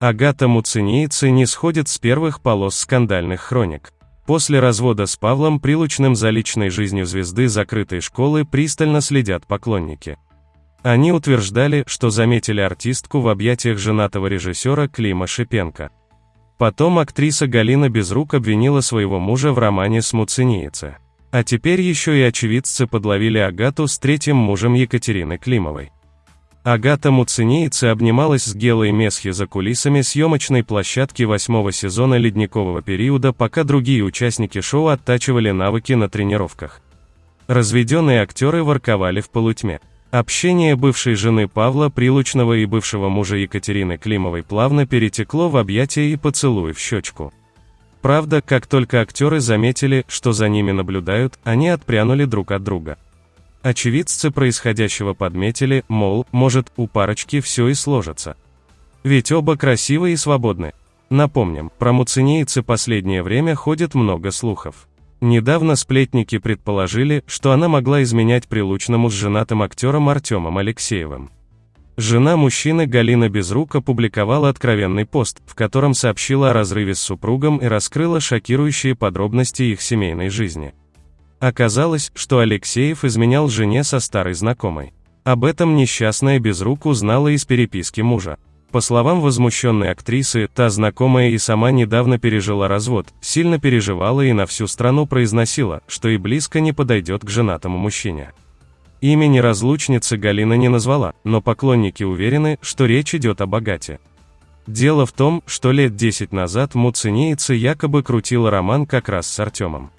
Агата Муцинейцы не сходит с первых полос скандальных хроник. После развода с Павлом Прилучным за личной жизнью звезды закрытой школы пристально следят поклонники. Они утверждали, что заметили артистку в объятиях женатого режиссера Клима Шипенко. Потом актриса Галина Безрук обвинила своего мужа в романе с Муцинейце. А теперь еще и очевидцы подловили Агату с третьим мужем Екатерины Климовой. Агата Муцинейцы обнималась с Гелой Месхи за кулисами съемочной площадки восьмого сезона ледникового периода, пока другие участники шоу оттачивали навыки на тренировках. Разведенные актеры ворковали в полутьме. Общение бывшей жены Павла Прилучного и бывшего мужа Екатерины Климовой плавно перетекло в объятия и поцелуй в щечку. Правда, как только актеры заметили, что за ними наблюдают, они отпрянули друг от друга. Очевидцы происходящего подметили, мол, может, у парочки все и сложится. Ведь оба красивы и свободны. Напомним, про муцинейцы последнее время ходит много слухов. Недавно сплетники предположили, что она могла изменять прилучному с женатым актером Артемом Алексеевым. Жена мужчины Галина Безрук опубликовала откровенный пост, в котором сообщила о разрыве с супругом и раскрыла шокирующие подробности их семейной жизни. Оказалось, что Алексеев изменял жене со старой знакомой. Об этом несчастная Безрук узнала из переписки мужа. По словам возмущенной актрисы, та знакомая и сама недавно пережила развод, сильно переживала и на всю страну произносила, что и близко не подойдет к женатому мужчине. Имени разлучницы Галина не назвала, но поклонники уверены, что речь идет о богате. Дело в том, что лет 10 назад Муцинеица якобы крутила роман как раз с Артемом.